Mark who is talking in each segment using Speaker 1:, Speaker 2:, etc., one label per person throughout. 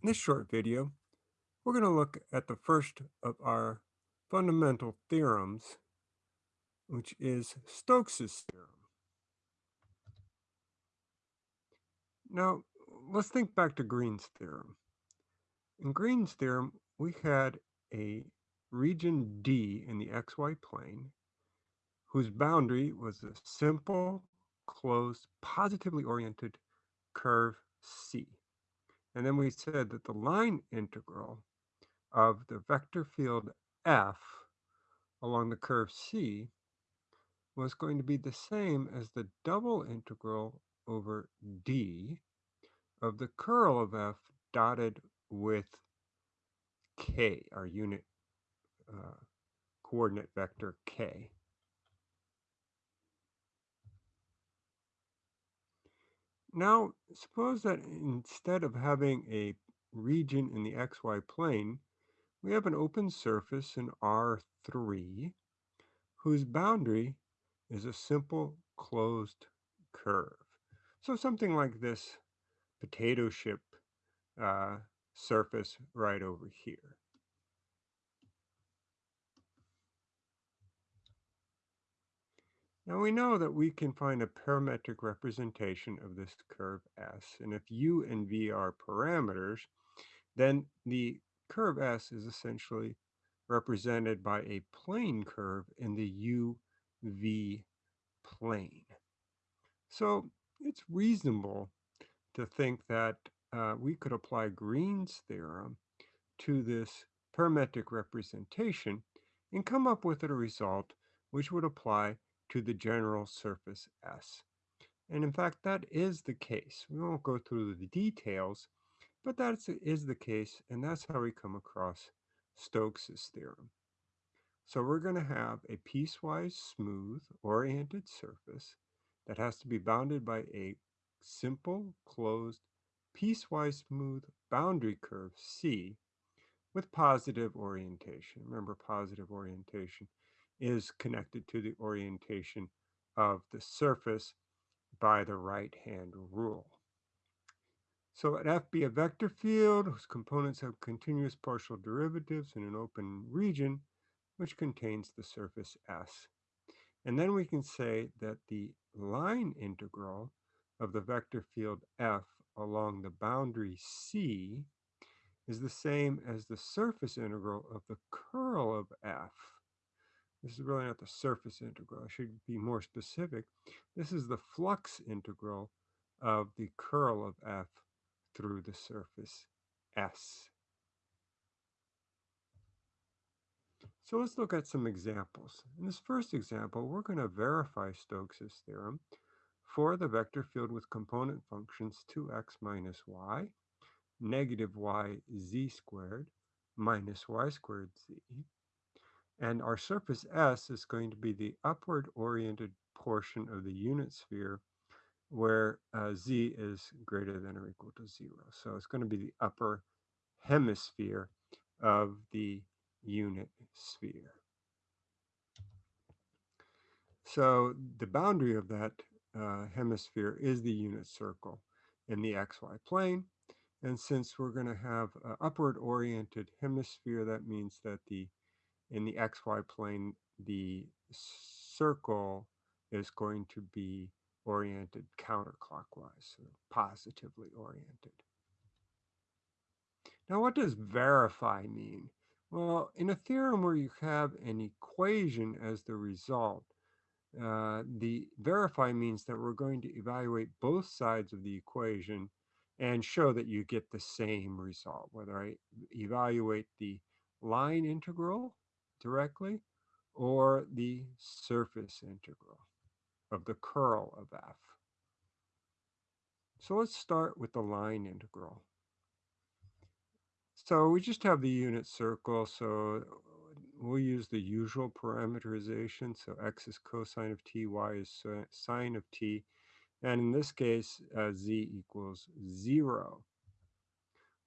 Speaker 1: In this short video, we're going to look at the first of our fundamental theorems, which is Stokes' theorem. Now, let's think back to Green's theorem. In Green's theorem, we had a region D in the xy plane whose boundary was a simple, closed, positively oriented curve C. And then we said that the line integral of the vector field F along the curve C was going to be the same as the double integral over D of the curl of F dotted with K, our unit uh, coordinate vector K. Now, suppose that instead of having a region in the xy plane, we have an open surface in R3 whose boundary is a simple closed curve. So something like this potato chip uh, surface right over here. Now we know that we can find a parametric representation of this curve S, and if u and v are parameters, then the curve S is essentially represented by a plane curve in the UV plane. So it's reasonable to think that uh, we could apply Green's theorem to this parametric representation and come up with a result which would apply to the general surface S. And in fact, that is the case. We won't go through the details, but that is the case, and that's how we come across Stokes's theorem. So we're going to have a piecewise smooth oriented surface that has to be bounded by a simple closed piecewise smooth boundary curve C with positive orientation. Remember positive orientation is connected to the orientation of the surface by the right hand rule. So let F be a vector field whose components have continuous partial derivatives in an open region which contains the surface S. And then we can say that the line integral of the vector field F along the boundary C is the same as the surface integral of the curl of F this is really not the surface integral. I should be more specific. This is the flux integral of the curl of f through the surface S. So let's look at some examples. In this first example, we're going to verify Stokes' theorem for the vector field with component functions 2x minus y, negative y z squared, minus y squared z, and our surface S is going to be the upward oriented portion of the unit sphere where uh, z is greater than or equal to zero. So it's going to be the upper hemisphere of the unit sphere. So the boundary of that uh, hemisphere is the unit circle in the xy plane. And since we're going to have an upward oriented hemisphere, that means that the in the xy plane, the circle is going to be oriented counterclockwise, so positively oriented. Now, what does verify mean? Well, in a theorem where you have an equation as the result, uh, the verify means that we're going to evaluate both sides of the equation and show that you get the same result, whether I evaluate the line integral directly or the surface integral of the curl of f. So let's start with the line integral. So we just have the unit circle, so we'll use the usual parameterization. So x is cosine of t, y is sine of t, and in this case, uh, z equals 0.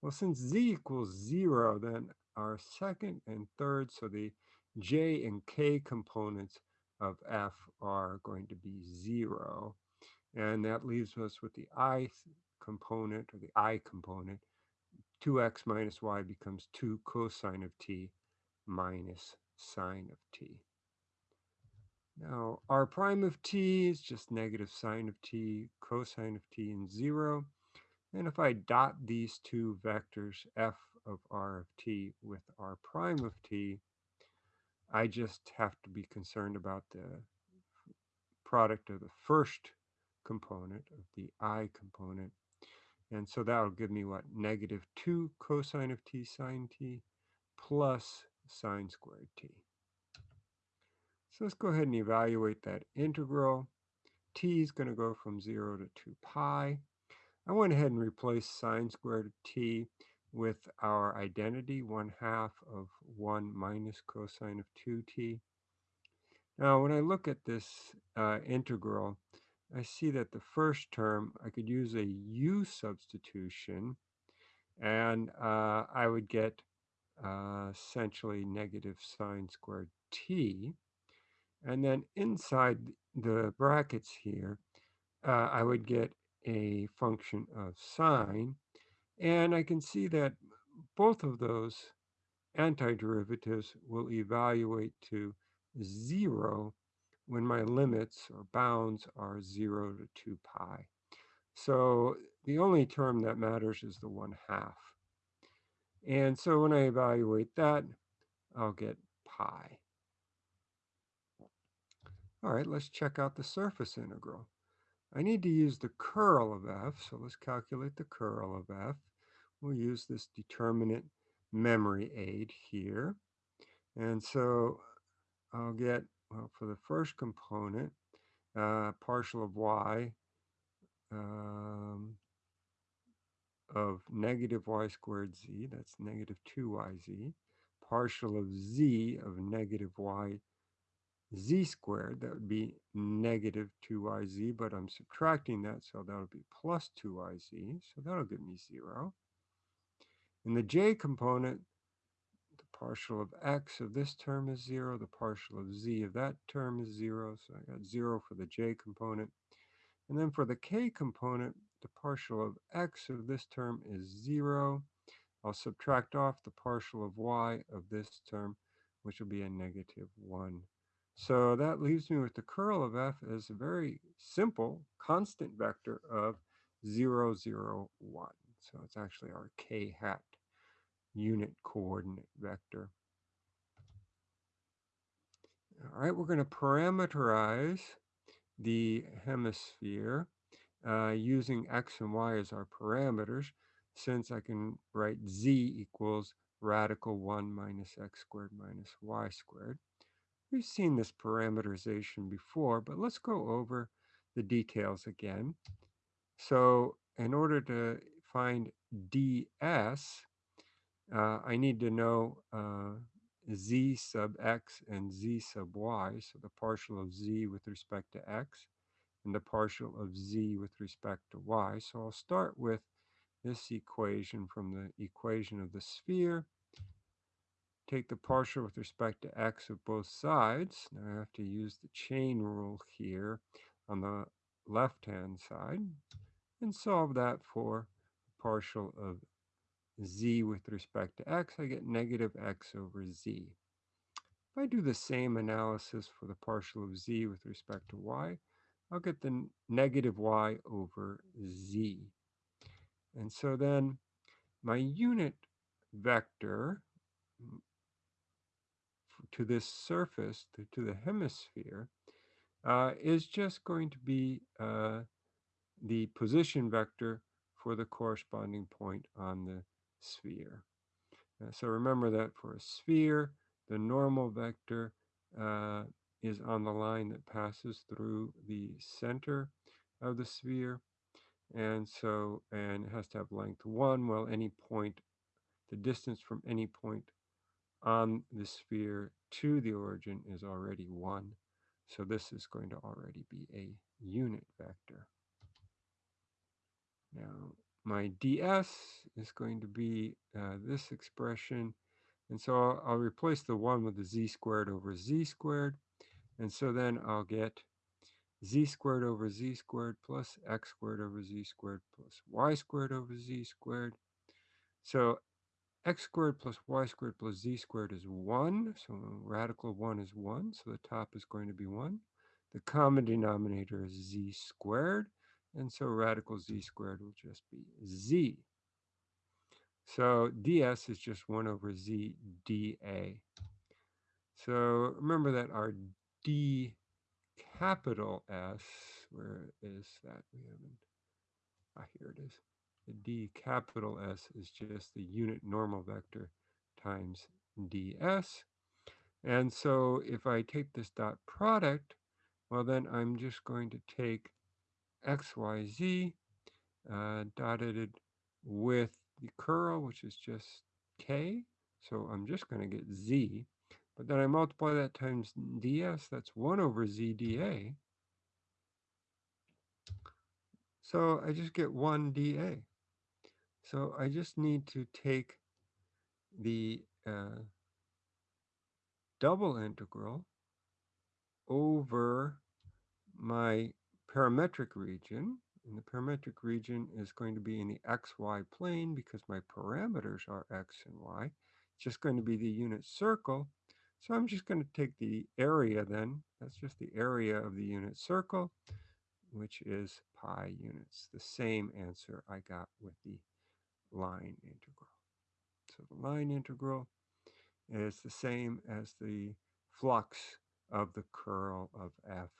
Speaker 1: Well, since z equals 0, then our second and third, so the j and k components of f are going to be 0. And that leaves us with the i component, or the i component, 2x minus y becomes 2 cosine of t minus sine of t. Now, r prime of t is just negative sine of t, cosine of t, and 0. And if I dot these two vectors, f of r of t with r prime of t, I just have to be concerned about the product of the first component of the i component. And so that'll give me what? Negative 2 cosine of t sine t plus sine squared t. So let's go ahead and evaluate that integral. t is going to go from 0 to 2 pi. I went ahead and replaced sine squared t with our identity, 1 half of 1 minus cosine of 2t. Now, when I look at this uh, integral, I see that the first term, I could use a u substitution, and uh, I would get uh, essentially negative sine squared t. And then inside the brackets here, uh, I would get a function of sine. And I can see that both of those antiderivatives will evaluate to 0 when my limits or bounds are 0 to 2 pi. So the only term that matters is the 1 half. And so when I evaluate that, I'll get pi. All right, let's check out the surface integral. I need to use the curl of f, so let's calculate the curl of f. We'll use this determinant memory aid here. And so I'll get, well, for the first component, uh, partial of y um, of negative y squared z, that's negative 2yz, partial of z of negative y z squared, that would be negative 2yz, but I'm subtracting that, so that'll be plus 2yz, so that'll give me 0. In the j component, the partial of x of this term is 0, the partial of z of that term is 0, so I got 0 for the j component. And then for the k component, the partial of x of this term is 0. I'll subtract off the partial of y of this term, which will be a negative 1. So that leaves me with the curl of f as a very simple constant vector of 0, 0, 1. So it's actually our k hat unit coordinate vector. All right, we're going to parameterize the hemisphere uh, using x and y as our parameters, since I can write z equals radical 1 minus x squared minus y squared. We've seen this parameterization before, but let's go over the details again. So in order to find ds, uh, I need to know uh, z sub x and z sub y, so the partial of z with respect to x and the partial of z with respect to y. So I'll start with this equation from the equation of the sphere take the partial with respect to x of both sides. Now I have to use the chain rule here on the left-hand side and solve that for partial of z with respect to x, I get negative x over z. If I do the same analysis for the partial of z with respect to y, I'll get the negative y over z. And so then my unit vector to this surface, to, the hemisphere, uh, is just going to be uh, the position vector for the corresponding point on the sphere. Uh, so remember that for a sphere, the normal vector uh, is on the line that passes through the center of the sphere. And so, and it has to have length 1, well, any point, the distance from any point on the sphere to the origin is already 1. So this is going to already be a unit vector. Now, my ds is going to be uh, this expression. And so I'll, I'll, replace the 1 with the z squared over z squared. And so then I'll get z squared over z squared plus x squared over z squared plus y squared over z squared. So x squared plus y squared plus z squared is 1. So radical 1 is 1. So the top is going to be 1. The common denominator is z squared. And so radical z squared will just be z. So ds is just 1 over z dA. So remember that our d capital S, where is that? We haven't, ah, here it is. The d capital S is just the unit normal vector times ds. And so if I take this dot product, well then I'm just going to take x, y, z uh, dotted with the curl, which is just k. So I'm just going to get z. But then I multiply that times ds, that's 1 over z dA. So I just get 1 dA. So I just need to take the uh, double integral over my parametric region. And the parametric region is going to be in the xy plane because my parameters are x and y. It's just going to be the unit circle. So I'm just going to take the area then. That's just the area of the unit circle, which is pi units. The same answer I got with the line integral. So the line integral is the same as the flux of the curl of f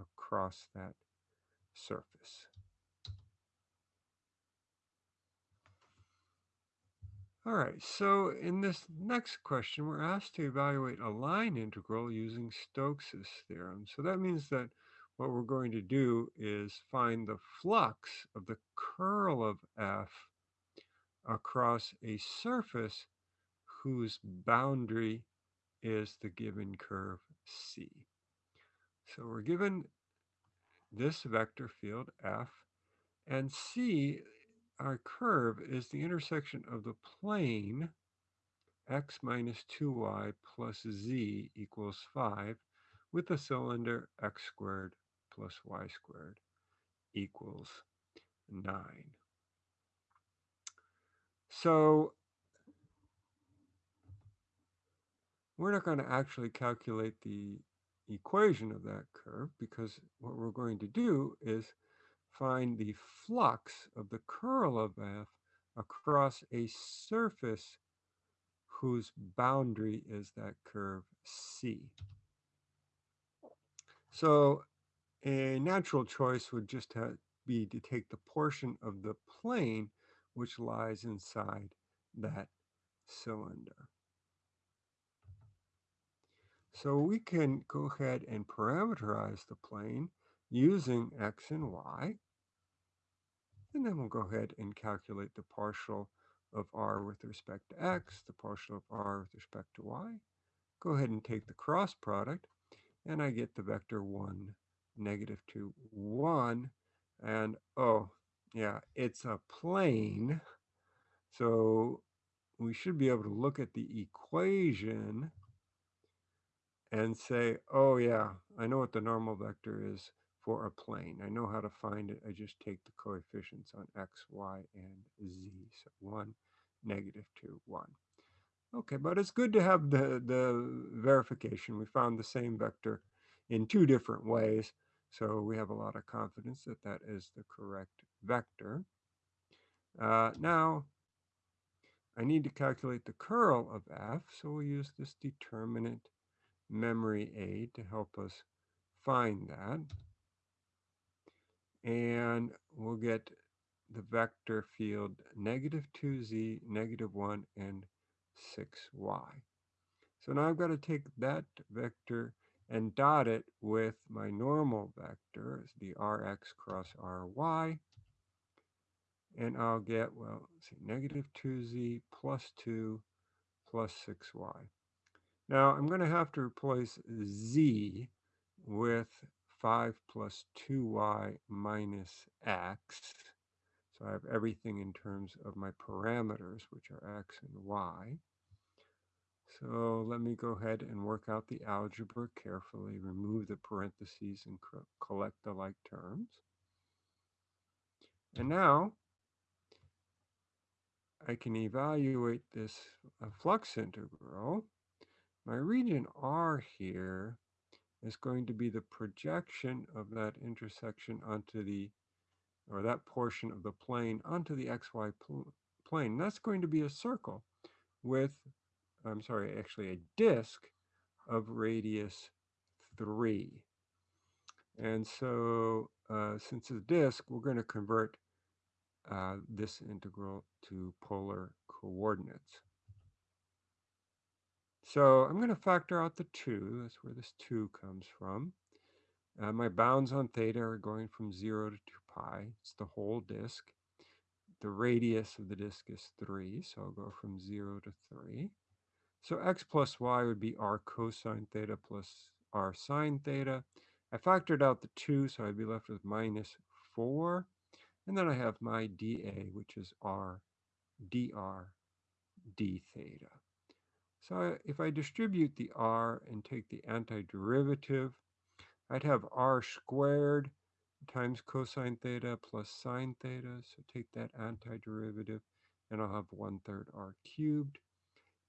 Speaker 1: across that surface. All right, so in this next question, we're asked to evaluate a line integral using Stokes' theorem. So that means that what we're going to do is find the flux of the curl of f across a surface whose boundary is the given curve C. So we're given this vector field f, and C, our curve, is the intersection of the plane x minus 2y plus z equals 5 with the cylinder x squared plus y squared equals 9. So we're not going to actually calculate the equation of that curve because what we're going to do is find the flux of the curl of f across a surface whose boundary is that curve C. So a natural choice would just be to take the portion of the plane which lies inside that cylinder. So we can go ahead and parameterize the plane using x and y. And then we'll go ahead and calculate the partial of r with respect to x, the partial of r with respect to y. Go ahead and take the cross product, and I get the vector 1, negative 2, 1. And oh, yeah, it's a plane. So we should be able to look at the equation and say, oh yeah, I know what the normal vector is for a plane. I know how to find it. I just take the coefficients on x, y, and z. So 1, negative 2, 1. Okay, but it's good to have the, the verification. We found the same vector in two different ways. So we have a lot of confidence that that is the correct vector. Uh, now, I need to calculate the curl of f, so we'll use this determinant memory aid to help us find that. And we'll get the vector field negative 2z, negative 1, and 6y. So now I've got to take that vector and dot it with my normal vector, the rx cross ry. And I'll get, well, see, negative 2z plus 2 plus 6y. Now I'm going to have to replace z with 5 plus 2y minus x. So I have everything in terms of my parameters, which are x and y. So let me go ahead and work out the algebra carefully, remove the parentheses and collect the like terms. And now I can evaluate this uh, flux integral, my region R here is going to be the projection of that intersection onto the, or that portion of the plane onto the xy pl plane. That's going to be a circle with, I'm sorry, actually a disk of radius 3. And so uh, since it's a disk, we're going to convert uh, this integral to polar coordinates. So I'm going to factor out the 2. That's where this 2 comes from. Uh, my bounds on theta are going from 0 to 2 pi. It's the whole disk. The radius of the disk is 3, so I'll go from 0 to 3. So x plus y would be r cosine theta plus r sine theta. I factored out the 2, so I'd be left with minus 4. And then I have my dA, which is r dr d theta. So if I distribute the r and take the antiderivative, I'd have r squared times cosine theta plus sine theta. So take that antiderivative, and I'll have 1 third r cubed.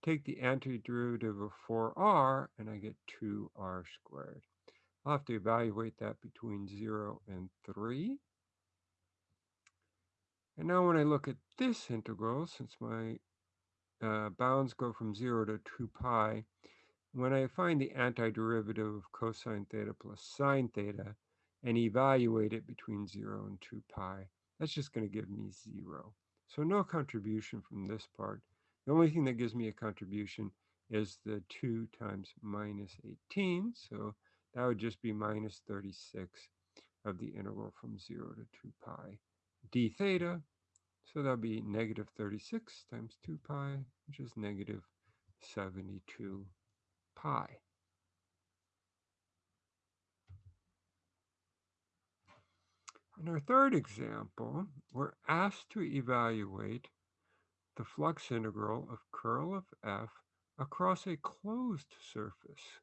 Speaker 1: Take the antiderivative of 4r, and I get 2r squared. I'll have to evaluate that between 0 and 3. And now when I look at this integral, since my uh, bounds go from 0 to 2 pi, when I find the antiderivative of cosine theta plus sine theta and evaluate it between 0 and 2 pi, that's just going to give me 0. So no contribution from this part. The only thing that gives me a contribution is the 2 times minus 18. So that would just be minus 36 of the integral from 0 to 2 pi d theta. So that would be negative 36 times 2 pi, which is negative 72 pi. In our third example, we're asked to evaluate the flux integral of curl of f across a closed surface.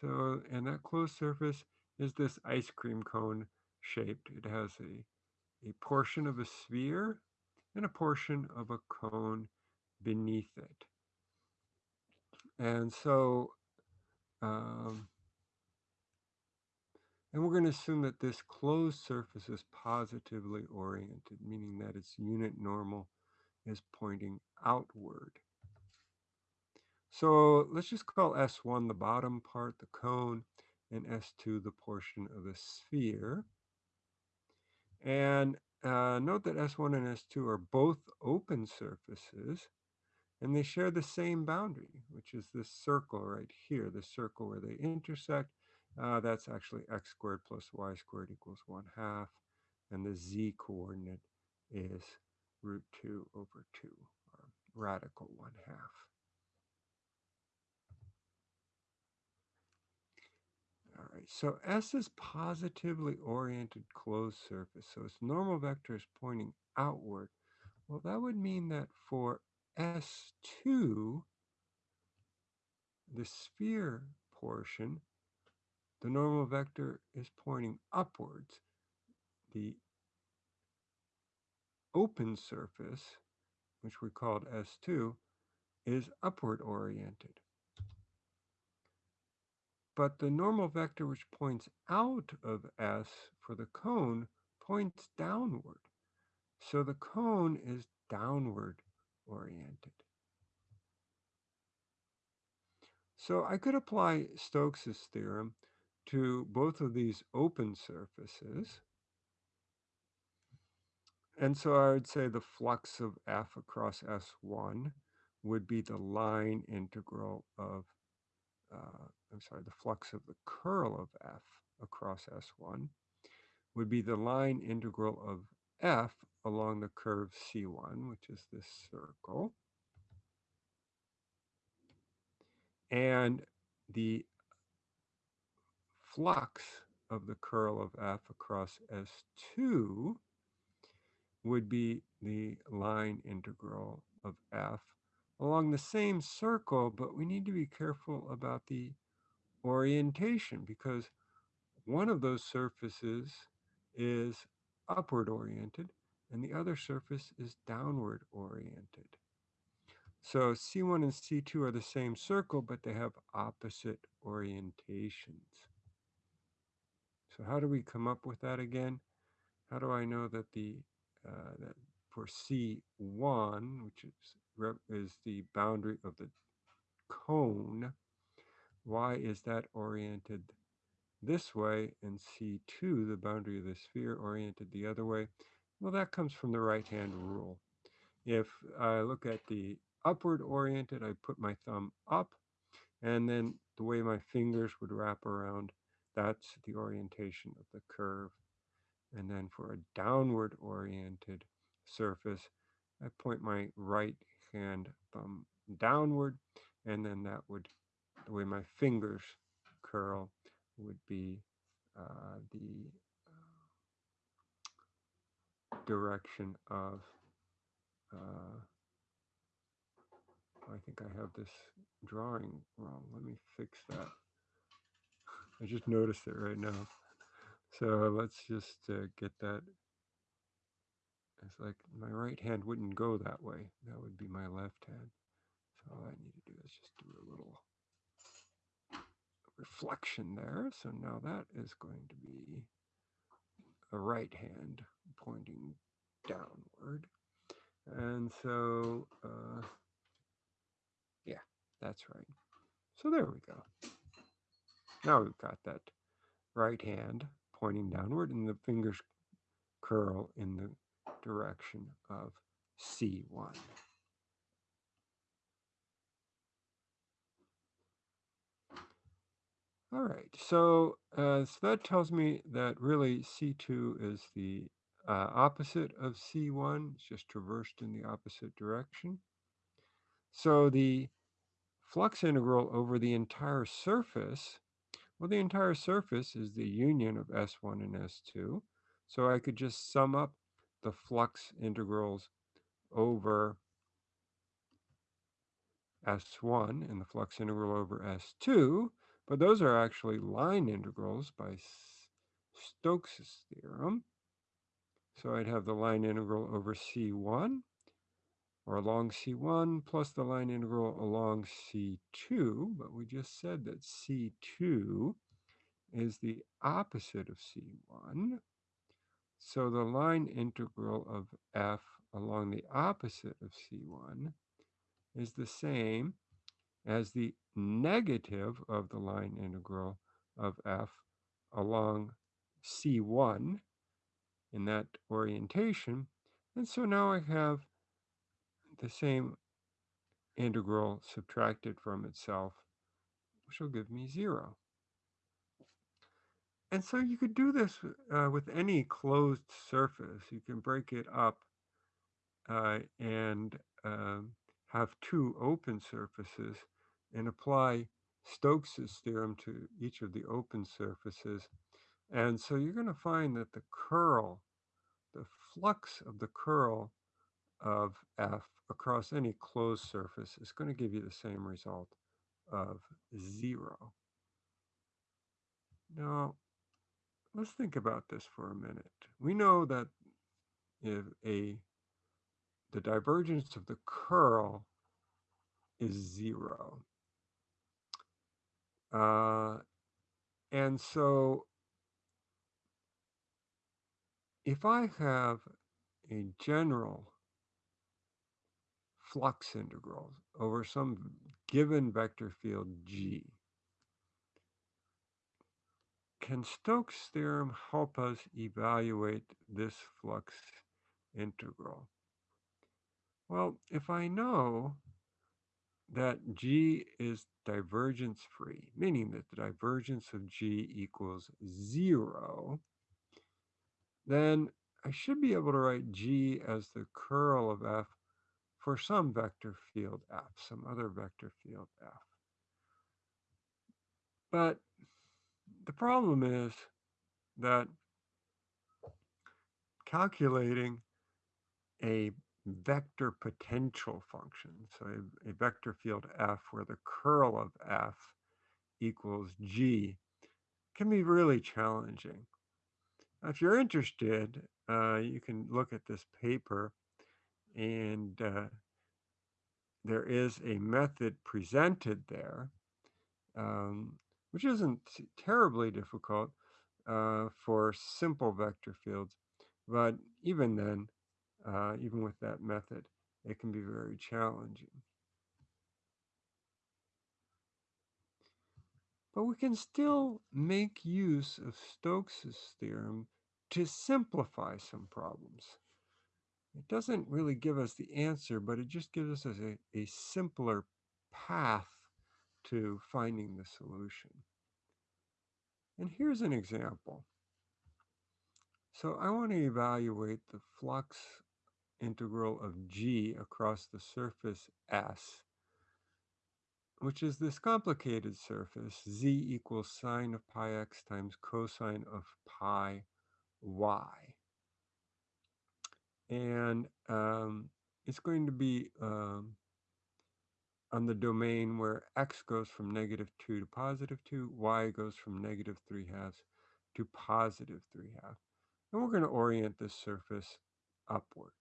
Speaker 1: So, and that closed surface is this ice cream cone shaped. It has a, a portion of a sphere and a portion of a cone beneath it. And so, um, and we're going to assume that this closed surface is positively oriented, meaning that its unit normal is pointing outward. So let's just call S1 the bottom part, the cone, and S2 the portion of the sphere. And uh, note that S1 and S2 are both open surfaces, and they share the same boundary, which is this circle right here, the circle where they intersect. Uh, that's actually x squared plus y squared equals 1 half, and the z coordinate is root 2 over 2, or radical 1 half. All right, so S is positively oriented closed surface, so its normal vector is pointing outward. Well, that would mean that for S2, the sphere portion, the normal vector is pointing upwards. The open surface, which we called S2, is upward oriented. But the normal vector which points out of S for the cone points downward. So the cone is downward oriented. So I could apply Stokes's theorem to both of these open surfaces. And so I would say the flux of f across S1 would be the line integral of, uh, I'm sorry, the flux of the curl of f across S1 would be the line integral of f along the curve C1, which is this circle. And the flux of the curl of f across S2 would be the line integral of f along the same circle, but we need to be careful about the orientation because one of those surfaces is upward oriented and the other surface is downward oriented. So C1 and C2 are the same circle, but they have opposite orientations. So how do we come up with that again? How do I know that the uh, that for C1, which is, is the boundary of the cone, why is that oriented this way and C2, the boundary of the sphere, oriented the other way? Well, that comes from the right-hand rule. If I look at the upward oriented, I put my thumb up, and then the way my fingers would wrap around, that's the orientation of the curve. And then for a downward oriented surface, I point my right hand thumb downward, and then that would, the way my fingers curl would be uh, the uh, direction of, uh, I think I have this drawing wrong. Let me fix that. I just noticed it right now. So let's just uh, get that. It's like my right hand wouldn't go that way. That would be my left hand. So all I need to do is just do a little reflection there. So now that is going to be a right hand pointing downward. And so, uh, yeah, that's right. So there we go. Now we've got that right hand pointing downward and the fingers curl in the direction of C1. All right, so, uh, so that tells me that really C2 is the uh, opposite of C1, it's just traversed in the opposite direction. So the flux integral over the entire surface, well, the entire surface is the union of S1 and S2. So I could just sum up the flux integrals over S1 and the flux integral over S2, but those are actually line integrals by Stokes' theorem. So I'd have the line integral over C1 or along C1 plus the line integral along C2, but we just said that C2 is the opposite of C1. So the line integral of f along the opposite of C1 is the same as the negative of the line integral of f along C1 in that orientation. And so now I have the same integral subtracted from itself, which will give me zero. And so you could do this uh, with any closed surface. You can break it up uh, and um, have two open surfaces and apply Stokes' theorem to each of the open surfaces. And so you're going to find that the curl, the flux of the curl of F across any closed surface is going to give you the same result of zero. Now, let's think about this for a minute. We know that if a the divergence of the curl is zero. Uh, and so if I have a general flux integral over some given vector field G, can Stokes' theorem help us evaluate this flux integral? Well, if I know that G is divergence free, meaning that the divergence of G equals zero, then I should be able to write G as the curl of F for some vector field F, some other vector field F. But the problem is that calculating a vector potential function, so a, a, vector field F where the curl of F equals G, can be really challenging. If you're interested, uh, you can look at this paper and uh, there is a method presented there, um, which isn't terribly difficult uh, for simple vector fields. But even then, uh, even with that method, it can be very challenging. But we can still make use of Stokes' theorem to simplify some problems. It doesn't really give us the answer, but it just gives us a, a simpler path to finding the solution. And here's an example. So I want to evaluate the flux integral of g across the surface S which is this complicated surface, z equals sine of pi x times cosine of pi y. And um, it's going to be um, on the domain where x goes from negative 2 to positive 2, y goes from negative 3 halves to positive 3 halves. And we're going to orient this surface upward.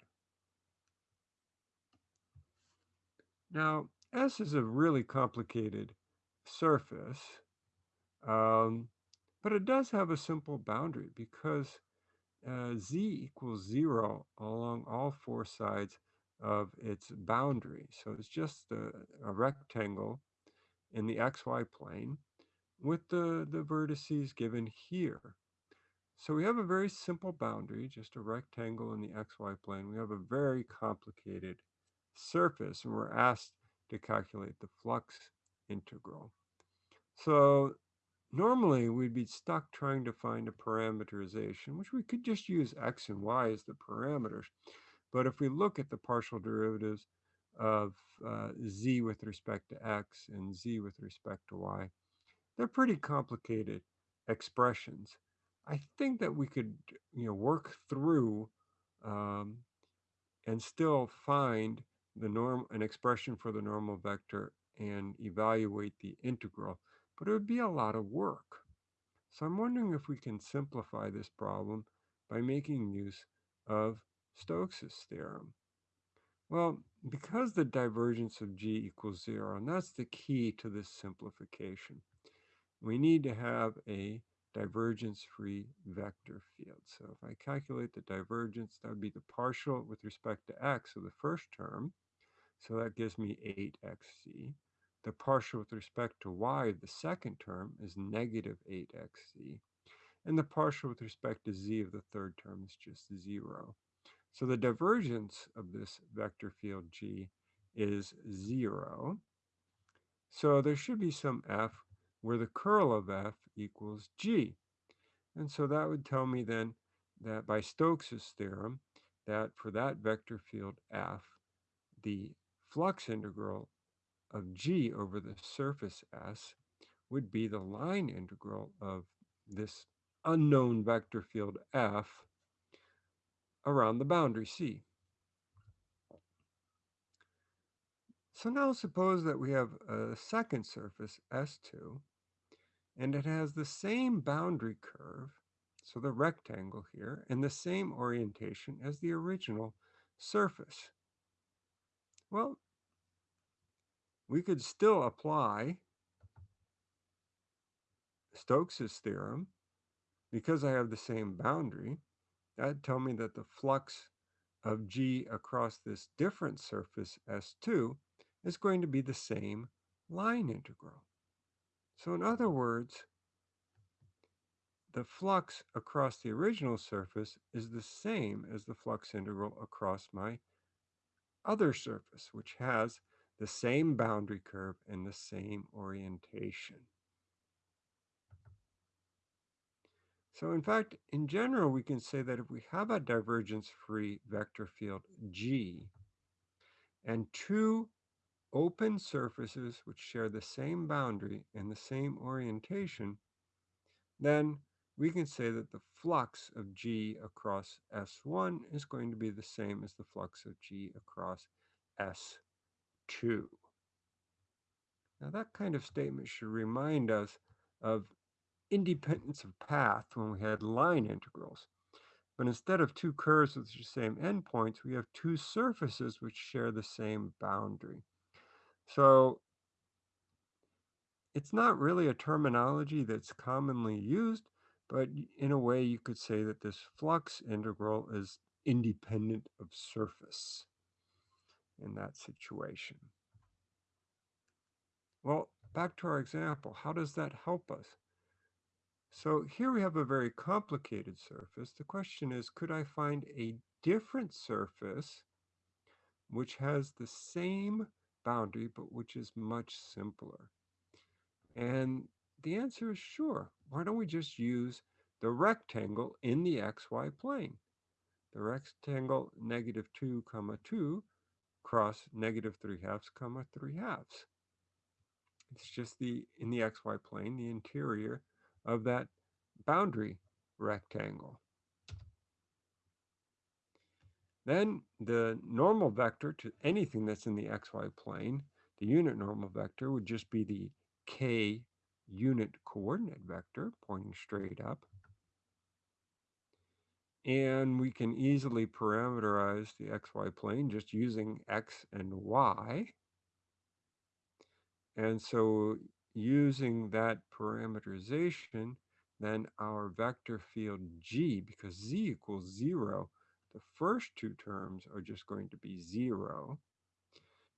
Speaker 1: Now, S is a really complicated surface, um, but it does have a simple boundary because uh, z equals 0 along all four sides of its boundary. So it's just a, a rectangle in the xy plane with the, the vertices given here. So we have a very simple boundary, just a rectangle in the xy plane. We have a very complicated surface, and we're asked to calculate the flux integral. So normally we'd be stuck trying to find a parameterization, which we could just use x and y as the parameters. But if we look at the partial derivatives of uh, z with respect to x and z with respect to y, they're pretty complicated expressions. I think that we could, you know, work through um, and still find the norm an expression for the normal vector and evaluate the integral, but it would be a lot of work. So I'm wondering if we can simplify this problem by making use of Stokes' theorem. Well, because the divergence of g equals zero, and that's the key to this simplification, we need to have a divergence-free vector field. So if I calculate the divergence, that would be the partial with respect to x of the first term. So that gives me 8xz. The partial with respect to y, the second term, is negative 8xz. And the partial with respect to z of the third term is just 0. So the divergence of this vector field g is 0. So there should be some f where the curl of f equals g. And so that would tell me then that by Stokes's theorem, that for that vector field f, the flux integral of g over the surface S would be the line integral of this unknown vector field f around the boundary C. So now suppose that we have a second surface, S2, and it has the same boundary curve, so the rectangle here, and the same orientation as the original surface. Well, we could still apply Stokes's theorem because I have the same boundary. That'd tell me that the flux of G across this different surface S2 is going to be the same line integral. So in other words, the flux across the original surface is the same as the flux integral across my other surface, which has the same boundary curve and the same orientation. So in fact, in general, we can say that if we have a divergence-free vector field G and two open surfaces which share the same boundary and the same orientation, then we can say that the flux of G across S1 is going to be the same as the flux of G across S2. Now that kind of statement should remind us of independence of path when we had line integrals. But instead of two curves with the same endpoints, we have two surfaces which share the same boundary. So it's not really a terminology that's commonly used, but in a way you could say that this flux integral is independent of surface in that situation. Well, back to our example, how does that help us? So here we have a very complicated surface. The question is, could I find a different surface which has the same boundary, but which is much simpler? And the answer is sure. Why don't we just use the rectangle in the xy plane? The rectangle negative 2 comma 2 cross negative 3 halves comma 3 halves. It's just the in the xy plane, the interior of that boundary rectangle. Then the normal vector to anything that's in the xy plane, the unit normal vector would just be the k unit coordinate vector pointing straight up. And we can easily parameterize the xy plane just using x and y. And so using that parameterization, then our vector field g, because z equals 0, the first two terms are just going to be 0.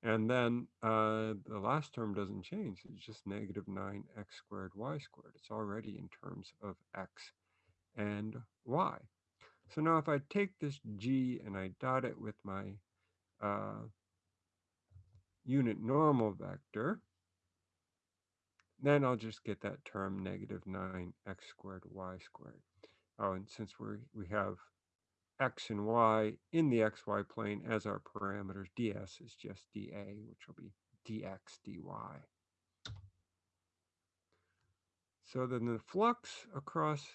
Speaker 1: And then uh, the last term doesn't change. It's just negative 9x squared y squared. It's already in terms of x and y. So now if I take this g and I dot it with my uh, unit normal vector, then I'll just get that term negative 9x squared y squared. Oh, and since we we have x and y in the xy plane as our parameters, ds is just dA, which will be dx dy. So then the flux across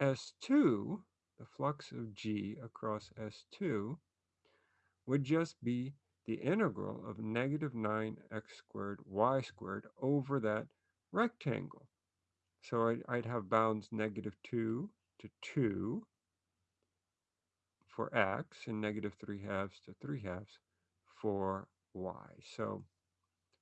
Speaker 1: S2, the flux of g across S2, would just be the integral of negative 9x squared y squared over that rectangle. So I'd, have bounds negative 2 to 2 for x and negative 3 halves to 3 halves for y. So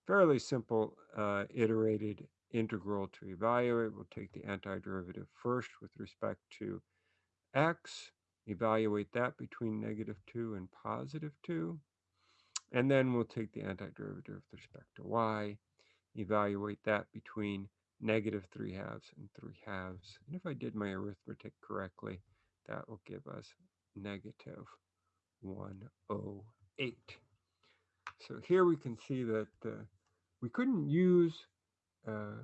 Speaker 1: fairly simple uh, iterated integral to evaluate. We'll take the antiderivative first with respect to x, evaluate that between negative 2 and positive 2, and then we'll take the antiderivative with respect to y, evaluate that between negative 3 halves and 3 halves. And if I did my arithmetic correctly, that will give us negative 108. So here we can see that uh, we couldn't use uh,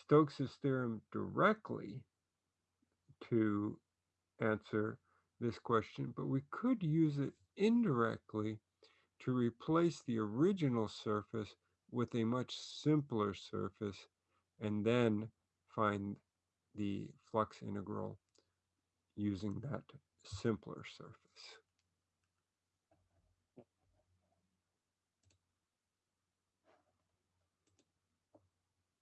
Speaker 1: Stokes' theorem directly to answer this question, but we could use it indirectly to replace the original surface with a much simpler surface and then find the flux integral using that simpler surface.